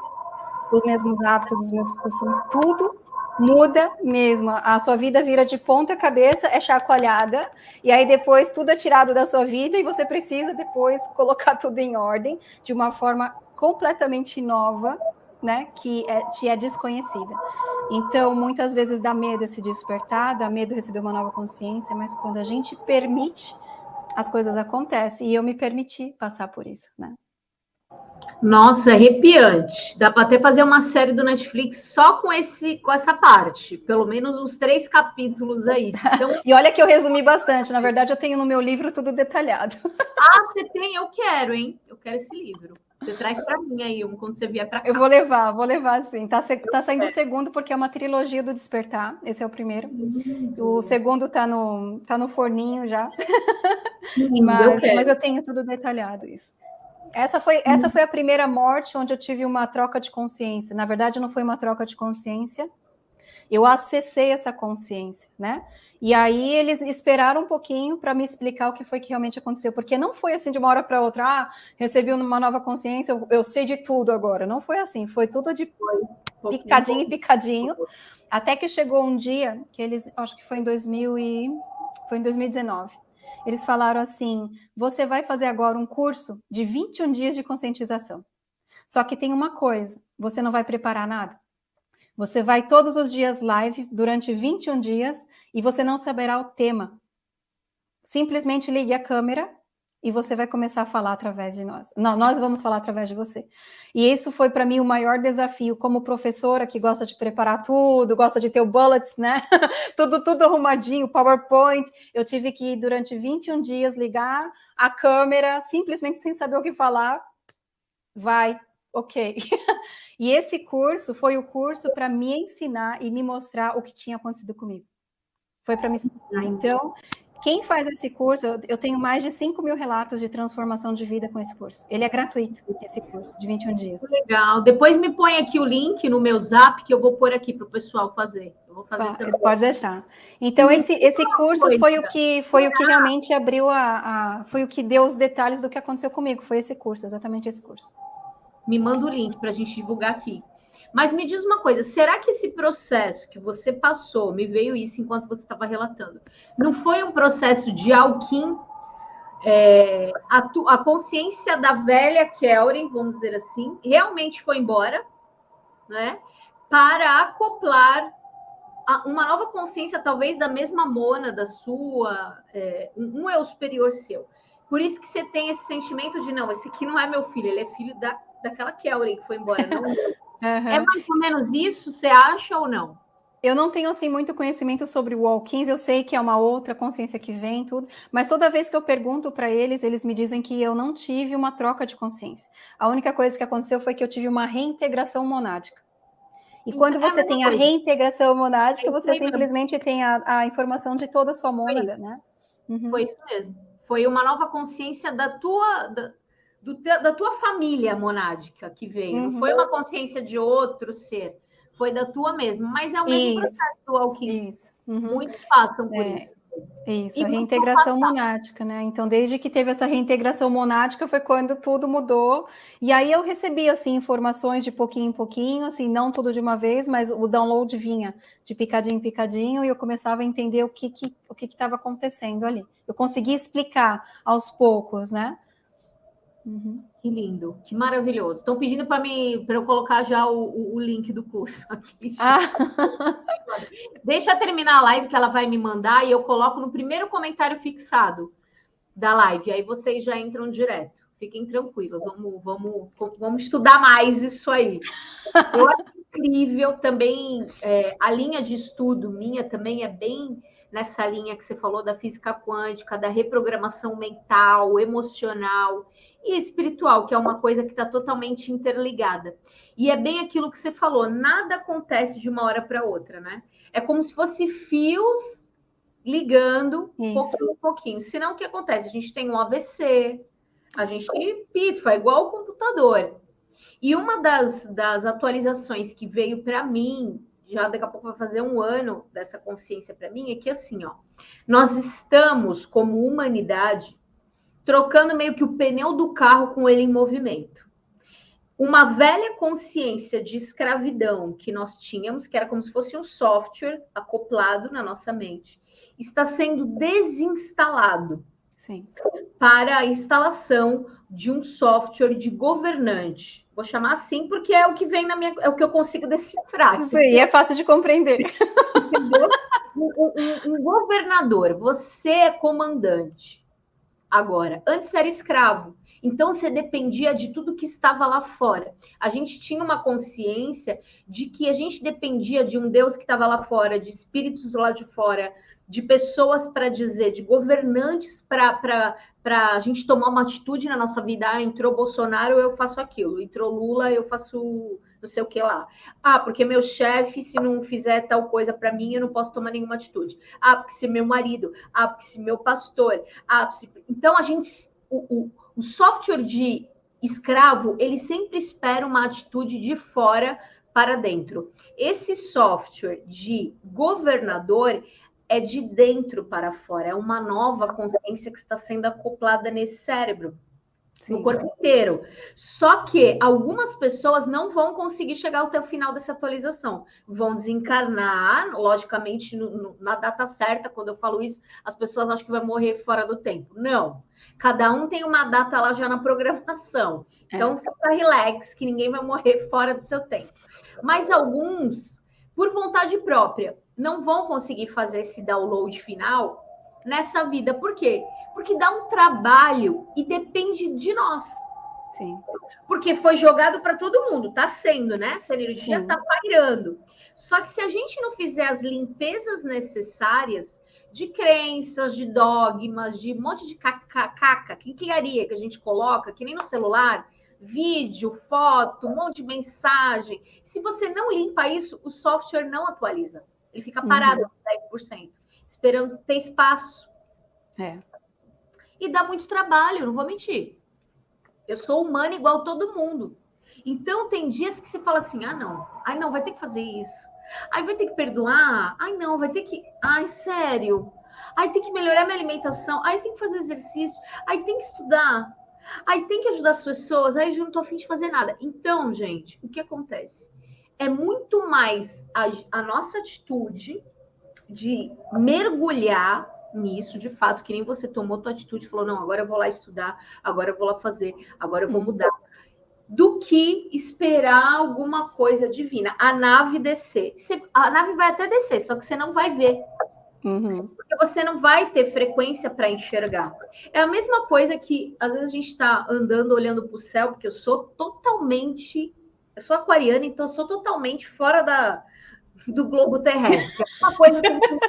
Os mesmos hábitos, os mesmos costumes, tudo muda mesmo. A sua vida vira de ponta cabeça, é chacoalhada, e aí depois tudo é tirado da sua vida e você precisa depois colocar tudo em ordem de uma forma completamente nova, né, que é, te é desconhecida. Então, muitas vezes dá medo se despertar, dá medo receber uma nova consciência, mas quando a gente permite, as coisas acontecem. E eu me permiti passar por isso, né? Nossa, arrepiante. Dá para até fazer uma série do Netflix só com esse, com essa parte, pelo menos uns três capítulos aí. Então... e olha que eu resumi bastante. Na verdade, eu tenho no meu livro tudo detalhado. ah, você tem? Eu quero, hein? Eu quero esse livro. Você traz para mim aí um quando você vier para cá. Eu vou levar, vou levar sim. Tá, tá saindo o segundo porque é uma trilogia do Despertar. Esse é o primeiro. O segundo tá no, tá no forninho já. mas, eu mas eu tenho tudo detalhado isso. Essa foi, essa foi a primeira morte onde eu tive uma troca de consciência. Na verdade, não foi uma troca de consciência. Eu acessei essa consciência, né? E aí eles esperaram um pouquinho para me explicar o que foi que realmente aconteceu, porque não foi assim de uma hora para outra, ah, recebi uma nova consciência, eu, eu, sei de tudo agora. Não foi assim, foi tudo de picadinho e picadinho, até que chegou um dia que eles, acho que foi em 2000 e foi em 2019 Eles falaram assim: você vai fazer agora um curso de 21 dias de conscientização. Só que tem uma coisa: você não vai preparar nada. Você vai todos os dias live durante 21 dias e você não saberá o tema. Simplesmente ligue a câmera e você vai começar a falar através de nós. Não, nós vamos falar através de você. E isso foi para mim o maior desafio como professora que gosta de preparar tudo, gosta de ter o bullets, né? tudo tudo arrumadinho, PowerPoint. Eu tive que durante 21 dias ligar a câmera simplesmente sem saber o que falar. Vai, OK. e esse curso foi o curso para me ensinar e me mostrar o que tinha acontecido comigo. Foi para me ensinar. Então, quem faz esse curso, eu tenho mais de 5 mil relatos de transformação de vida com esse curso. Ele é gratuito, esse curso, de 21 dias. Legal. Depois me põe aqui o link no meu zap, que eu vou pôr aqui para o pessoal fazer. Eu vou fazer também. Pode deixar. Então, esse, esse curso foi o que foi o que realmente abriu a, a. Foi o que deu os detalhes do que aconteceu comigo. Foi esse curso, exatamente esse curso. Me manda o link para a gente divulgar aqui. Mas me diz uma coisa, será que esse processo que você passou, me veio isso enquanto você estava relatando, não foi um processo de Alquim, é, a, tu, a, consciência da velha Kelren, vamos dizer assim, realmente foi embora, né? Para acoplar a, uma nova consciência, talvez da mesma Mona, da sua, é, um o superior seu. Por isso que você tem esse sentimento de, não, esse aqui não é meu filho, ele é filho da, daquela Kelren que foi embora, não Uhum. É mais ou menos isso, você acha ou não? Eu não tenho assim muito conhecimento sobre o Walkins, eu sei que é uma outra consciência que vem tudo, mas toda vez que eu pergunto para eles, eles me dizem que eu não tive uma troca de consciência. A única coisa que aconteceu foi que eu tive uma reintegração monádica. E então, quando é você é a tem coisa. a reintegração monádica, você simplesmente tem a, a, informação de toda a sua mônada, né? Uhum. Foi isso mesmo. Foi uma nova consciência da tua, da, do, da tua família monádica que veio. Uhum. Não foi uma consciência de outro ser, foi da tua mesmo. Mas é o mesmo isso. processo do alquimia. Isso. Uhum. Muitos passam por é. isso. Isso, e a reintegração monádica, né? Então, desde que teve essa reintegração monádica foi quando tudo mudou. E aí eu recebi assim informações de pouquinho em pouquinho, assim, não tudo de uma vez, mas o download vinha de picadinho em picadinho e eu começava a entender o que que o que estava acontecendo ali. Eu consegui explicar aos poucos, né? Uhum. Que lindo, que maravilhoso. Estão pedindo para mim para eu colocar já o, o, o, link do curso aqui. Ah. Deixa eu terminar a live que ela vai me mandar e eu coloco no primeiro comentário fixado da live. Aí vocês já entram direto. Fiquem tranquilos, vamos, vamos, vamos estudar mais isso aí. Eu acho incrível também é, a linha de estudo minha também é bem nessa linha que você falou da física quântica, da reprogramação mental, emocional e espiritual, que é uma coisa que está totalmente interligada. E é bem aquilo que você falou, nada acontece de uma hora para outra, né? É como se fosse fios ligando Isso. pouquinho pouquinho. Senão, o que acontece? A gente tem um AVC, a gente pifa, igual o computador. E uma das, das atualizações que veio para mim, já daqui a pouco vai fazer um ano dessa consciência para mim, é que assim, ó, nós estamos, como humanidade, trocando meio que o pneu do carro com ele em movimento. Uma velha consciência de escravidão que nós tínhamos, que era como se fosse um software acoplado na nossa mente, está sendo desinstalado Sim. para a instalação de um software de governante. Vou chamar assim porque é o que vem na minha, é o que eu consigo decifrar. Sim, é fácil de compreender. Um, um, um governador, você é comandante agora. Antes era escravo. Então você dependia de tudo que estava lá fora. A gente tinha uma consciência de que a gente dependia de um Deus que estava lá fora, de espíritos lá de fora, de pessoas para dizer, de governantes para a gente tomar uma atitude na nossa vida. Ah, entrou Bolsonaro, eu faço aquilo. Entrou Lula, eu faço não sei o que lá. Ah, porque meu chefe, se não fizer tal coisa para mim, eu não posso tomar nenhuma atitude. Ah, porque se meu marido. Ah, porque se meu pastor. Ah, então a gente, o, o, o software de escravo, ele sempre espera uma atitude de fora para dentro. Esse software de governador é de dentro para fora, é uma nova consciência que está sendo acoplada nesse cérebro. Sim. no corpo inteiro. Só que algumas pessoas não vão conseguir chegar até o final dessa atualização. Vão desencarnar, logicamente, no, no, na data certa. Quando eu falo isso, as pessoas acham que vai morrer fora do tempo. Não. Cada um tem uma data lá já na programação. É. Então, é. fica relax, que ninguém vai morrer fora do seu tempo. Mas alguns, por vontade própria, não vão conseguir fazer esse download final nessa vida. Por quê? Porque dá um trabalho e depende de nós. Sim. Porque foi jogado para todo mundo, tá sendo, né? Essa energia Sim. tá pairando. Só que se a gente não fizer as limpezas necessárias de crenças, de dogmas, de um monte de caca, quinquilharia que a gente coloca, que nem no celular, vídeo, foto, um monte de mensagem. Se você não limpa isso, o software não atualiza. Ele fica parado uhum. 10%, esperando ter espaço. É. E dá muito trabalho, não vou mentir. Eu sou humana igual todo mundo. Então, tem dias que você fala assim: ah, não, ai, não, vai ter que fazer isso. Ai, vai ter que perdoar. Ai, não, vai ter que. Ai, sério. Ai, tem que melhorar minha alimentação. Ai, tem que fazer exercício. Ai, tem que estudar. Ai, tem que ajudar as pessoas. Ai, eu não tô afim de fazer nada. Então, gente, o que acontece? É muito mais a, a nossa atitude de mergulhar nisso, de fato, que nem você tomou tua atitude, falou, não, agora eu vou lá estudar, agora eu vou lá fazer, agora eu vou mudar, do que esperar alguma coisa divina. A nave descer. Você, a nave vai até descer, só que você não vai ver. Uhum. Porque você não vai ter frequência para enxergar. É a mesma coisa que, às vezes, a gente está andando, olhando para o céu, porque eu sou totalmente. Eu sou aquariana, então eu sou totalmente fora da, do globo terrestre. É uma coisa que eu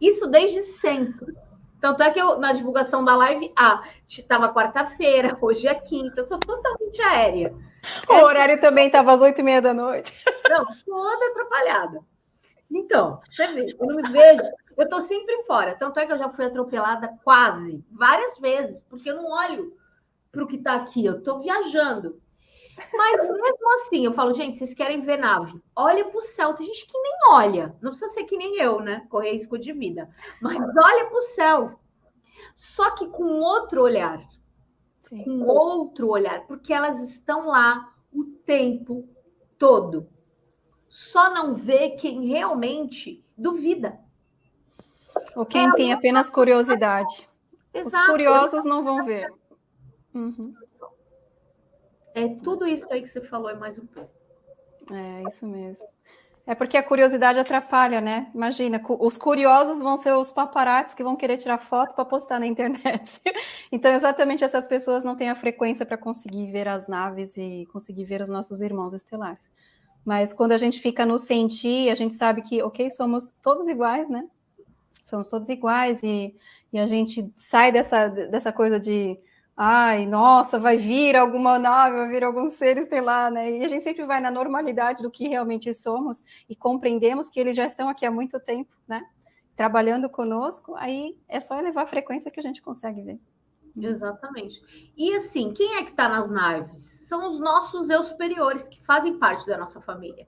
isso desde sempre. Tanto é que eu, na divulgação da live, ah, estava quarta-feira, hoje é quinta, sou totalmente aérea. O é, horário também estava às oito e meia da noite. Não, toda atrapalhada. Então, você vê, eu não me vejo, eu estou sempre fora. Tanto é que eu já fui atropelada quase, várias vezes, porque eu não olho para o que está aqui, eu estou viajando. Mas mesmo assim, eu falo, gente, vocês querem ver nave? Olha para o céu. Tem gente que nem olha. Não precisa ser que nem eu, né? Correr risco de vida. Mas olha para o céu. Só que com outro olhar. Sim. Com outro olhar. Porque elas estão lá o tempo todo. Só não vê quem realmente duvida. Ou quem é tem apenas curiosidade. Exato. Os curiosos não vão ver. Uhum. É tudo isso aí que você falou e mais um pouco. É, isso mesmo. É porque a curiosidade atrapalha, né? Imagina, os curiosos vão ser os paparazzi que vão querer tirar foto para postar na internet. Então, exatamente essas pessoas não têm a frequência para conseguir ver as naves e conseguir ver os nossos irmãos estelares. Mas quando a gente fica no sentir, a gente sabe que, ok, somos todos iguais, né? Somos todos iguais e, e a gente sai dessa, dessa coisa de ai, nossa, vai vir alguma nave, vai vir algum ser estelar, né? E a gente sempre vai na normalidade do que realmente somos e compreendemos que eles já estão aqui há muito tempo, né? Trabalhando conosco, aí é só elevar a frequência que a gente consegue ver. Exatamente. E assim, quem é que está nas naves? São os nossos eu superiores que fazem parte da nossa família.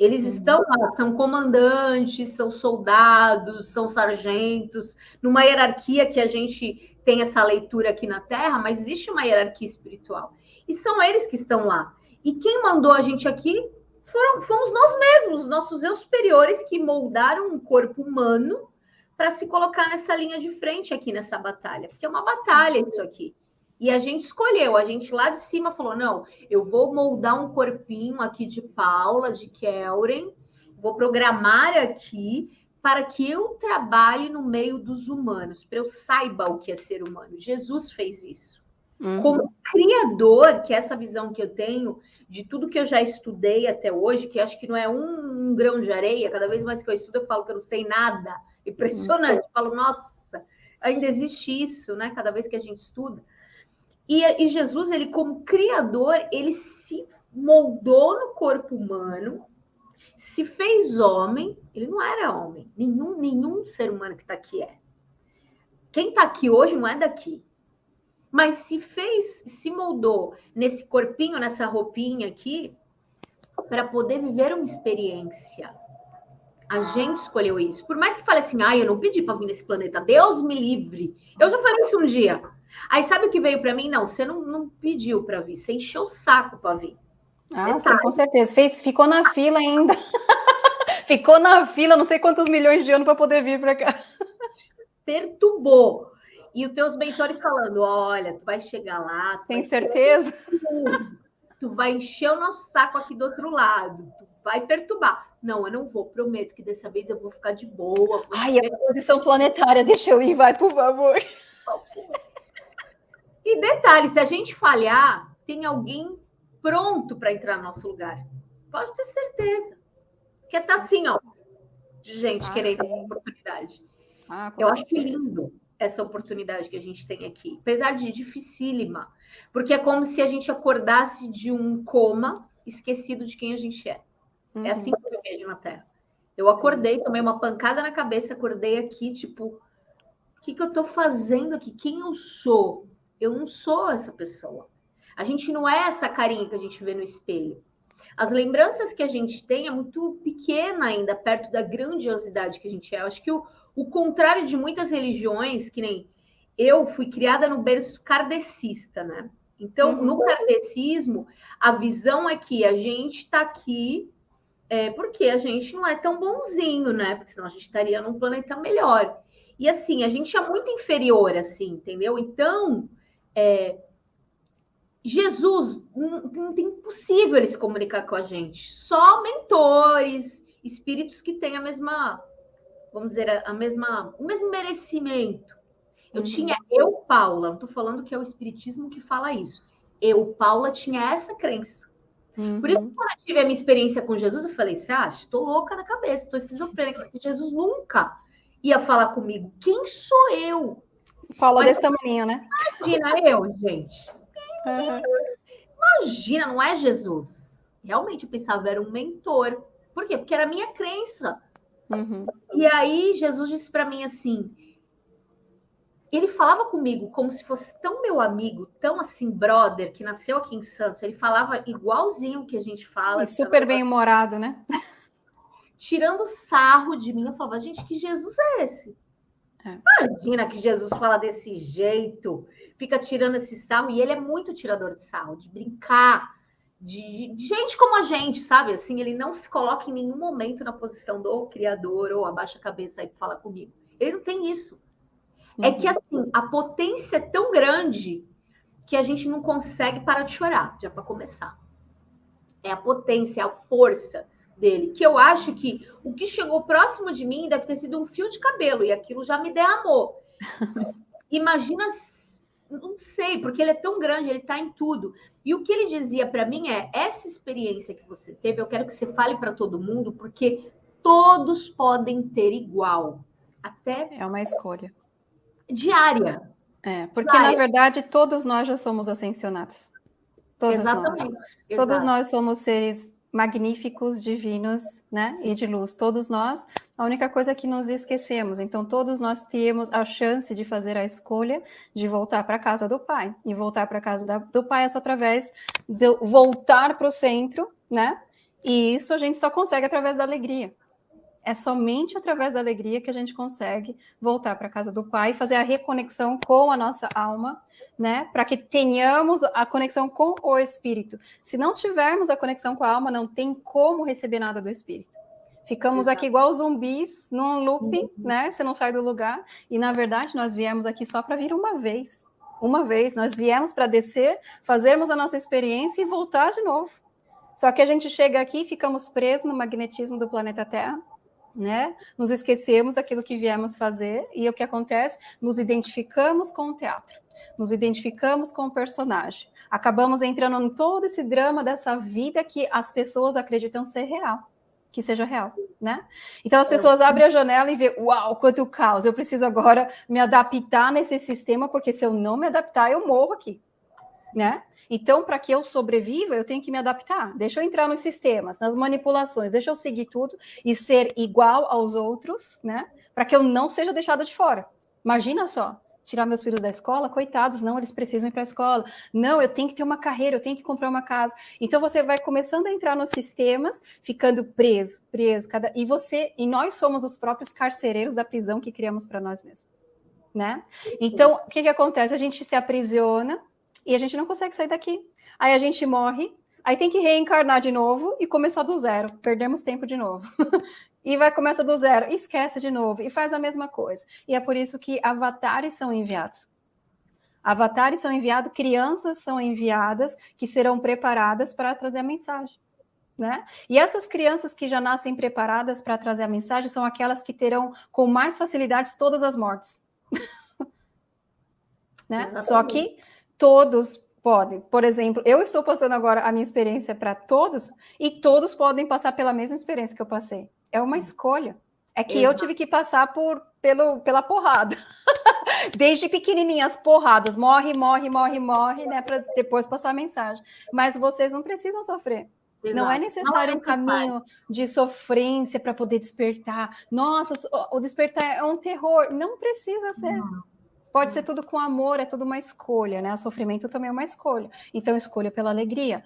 Eles uhum. estão lá, são comandantes, são soldados, são sargentos, numa hierarquia que a gente tem essa leitura aqui na Terra, mas existe uma hierarquia espiritual. E são eles que estão lá. E quem mandou a gente aqui foram, fomos nós mesmos, nossos eu superiores, que moldaram um corpo humano para se colocar nessa linha de frente aqui nessa batalha. Porque é uma batalha isso aqui. E a gente escolheu, a gente lá de cima falou: não, eu vou moldar um corpinho aqui de Paula, de Kelren, vou programar aqui para que eu trabalhe no meio dos humanos, para eu saiba o que é ser humano. Jesus fez isso. Uhum. Como criador, que é essa visão que eu tenho de tudo que eu já estudei até hoje, que acho que não é um, um grão de areia, cada vez mais que eu estudo, eu falo que eu não sei nada. Impressionante. Uhum. Eu falo, nossa, ainda existe isso, né? Cada vez que a gente estuda. E, e Jesus, ele como criador, ele se moldou no corpo humano, se fez homem, ele não era homem, nenhum, nenhum ser humano que está aqui é. Quem está aqui hoje não é daqui. Mas se fez, se moldou nesse corpinho, nessa roupinha aqui, para poder viver uma experiência. A gente escolheu isso. Por mais que fale assim, ah, eu não pedi para vir nesse planeta, Deus me livre. Eu já falei isso um dia. Aí sabe o que veio para mim? Não, você não, não pediu para vir, você encheu o saco para vir. Ah, sim, com certeza. Fez, ficou na fila ainda. ficou na fila, não sei quantos milhões de anos para poder vir para cá. Perturbou. E os teus mentores falando: olha, tu vai chegar lá. Tem certeza? Tu vai encher o nosso saco aqui do outro lado. Tu vai perturbar. Não, eu não vou, prometo que dessa vez eu vou ficar de boa. Ai, a posição planetária, deixa eu ir, vai, por favor. E detalhe, se a gente falhar, tem alguém pronto para entrar no nosso lugar. Pode ter certeza. Porque tá assim, ó, de gente ah, querendo sim. oportunidade. Ah, eu acho lindo essa oportunidade que a gente tem aqui, apesar de dificílima, porque é como se a gente acordasse de um coma esquecido de quem a gente é. Uhum. É assim que eu vejo na Terra. Eu acordei, tomei uma pancada na cabeça, acordei aqui, tipo, o que, que eu estou fazendo aqui? Quem eu sou? Eu não sou essa pessoa. A gente não é essa carinha que a gente vê no espelho. As lembranças que a gente tem é muito pequena ainda, perto da grandiosidade que a gente é. Eu acho que o, o contrário de muitas religiões, que nem eu fui criada no berço kardecista, né? Então, uhum. no kardecismo, a visão é que a gente está aqui é, porque a gente não é tão bonzinho, né? Porque senão a gente estaria num planeta melhor. E assim, a gente é muito inferior, assim, entendeu? Então, é, Jesus, não, não tem impossível ele se comunicar com a gente. Só mentores, espíritos que têm a mesma, vamos dizer, a, mesma, o mesmo merecimento. Eu uhum. tinha, eu, Paula, não estou falando que é o espiritismo que fala isso. Eu, Paula, tinha essa crença. Uhum. Por isso, uhum. quando eu tive a minha experiência com Jesus, eu falei: você acha? Estou louca na cabeça, estou esquizofrênica. Jesus nunca ia falar comigo. Quem sou eu? Paula desse tamanho, né? Imagina eu, gente. Uhum. Imagina, não é Jesus. Realmente eu pensava era um mentor. Por quê? Porque era a minha crença. Uhum. E aí Jesus disse para mim assim: ele falava comigo como se fosse tão meu amigo, tão assim, brother, que nasceu aqui em Santos. Ele falava igualzinho que a gente fala. E super bem-humorado, né? Tirando sarro de mim, eu falava, gente, que Jesus é esse? É. Imagina que Jesus fala desse jeito, fica tirando esse sarro, e ele é muito tirador de sarro, de brincar, de, de gente como a gente, sabe? Assim, ele não se coloca em nenhum momento na posição do criador ou abaixa a cabeça e fala comigo. Ele não tem isso. Uhum. É que uhum. assim, a potência é tão grande que a gente não consegue parar de chorar, já para começar. É a potência, é a força dele, que eu acho que o que chegou próximo de mim deve ter sido um fio de cabelo e aquilo já me derramou. Imagina, não sei, porque ele é tão grande, ele está em tudo. E o que ele dizia para mim é: essa experiência que você teve, eu quero que você fale para todo mundo, porque todos podem ter igual. Até é uma escolha diária. É, porque diária. na verdade todos nós já somos ascensionados. Todos Exatamente. nós. Todos nós somos seres magníficos, divinos, né? E de luz. Todos nós. A única coisa é que nos esquecemos. Então, todos nós temos a chance de fazer a escolha de voltar para a casa do Pai. E voltar para a casa da, do Pai é só através de voltar para o centro, né? E isso a gente só consegue através da alegria. É somente através da alegria que a gente consegue voltar para a casa do Pai, fazer a reconexão com a nossa alma, né? Para que tenhamos a conexão com o Espírito. Se não tivermos a conexão com a alma, não tem como receber nada do Espírito. Ficamos Exato. aqui igual zumbis, num looping, uhum. né? Você não sai do lugar. E na verdade, nós viemos aqui só para vir uma vez. Uma vez. Nós viemos para descer, fazermos a nossa experiência e voltar de novo. Só que a gente chega aqui e ficamos presos no magnetismo do planeta Terra né? Nos esquecemos daquilo que viemos fazer e o que acontece? Nos identificamos com o teatro, nos identificamos com o personagem. Acabamos entrando em todo esse drama dessa vida que as pessoas acreditam ser real, que seja real, né? Então as pessoas abrem a janela e vê, uau, quanto caos! Eu preciso agora me adaptar nesse sistema porque se eu não me adaptar eu morro aqui, né? Então, para que eu sobreviva, eu tenho que me adaptar. Deixa eu entrar nos sistemas, nas manipulações, deixa eu seguir tudo e ser igual aos outros, né? Para que eu não seja deixada de fora. Imagina só, tirar meus filhos da escola, coitados, não, eles precisam ir para a escola. Não, eu tenho que ter uma carreira, eu tenho que comprar uma casa. Então você vai começando a entrar nos sistemas, ficando preso, preso, cada e você e nós somos os próprios carcereiros da prisão que criamos para nós mesmos. né? Então, o que, que acontece? A gente se aprisiona e a gente não consegue sair daqui. Aí a gente morre, aí tem que reencarnar de novo e começar do zero. Perdemos tempo de novo. e vai começar do zero, esquece de novo e faz a mesma coisa. E é por isso que avatares são enviados. Avatares são enviados, crianças são enviadas que serão preparadas para trazer a mensagem. Né? E essas crianças que já nascem preparadas para trazer a mensagem são aquelas que terão com mais facilidade todas as mortes. né? Só que todos podem. Por exemplo, eu estou passando agora a minha experiência para todos e todos podem passar pela mesma experiência que eu passei. É uma escolha. É que Exato. eu tive que passar por, pelo, pela porrada. Desde pequenininha, as porradas. Morre, morre, morre, morre, né? Para depois passar a mensagem. Mas vocês não precisam sofrer. Exato. Não é necessário não é um caminho de sofrência para poder despertar. Nossa, o despertar é um terror. Não precisa ser. Não. Pode ser tudo com amor, é tudo uma escolha, né? O sofrimento também é uma escolha. Então, escolha pela alegria.